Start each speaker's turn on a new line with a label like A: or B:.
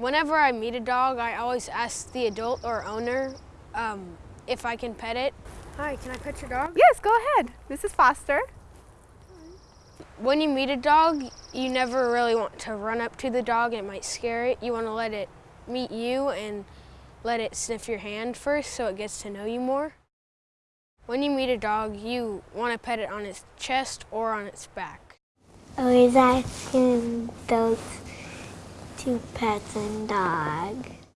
A: Whenever I meet a dog, I always ask the adult or owner um, if I can pet it. Hi, can I pet your dog?
B: Yes, go ahead. This is Foster.
A: When you meet a dog, you never really want to run up to the dog. It might scare it. You want to let it meet you and let it sniff your hand first so it gets to know you more. When you meet a dog, you want to pet it on its chest or on its back.
C: Always asking those two pets and dog.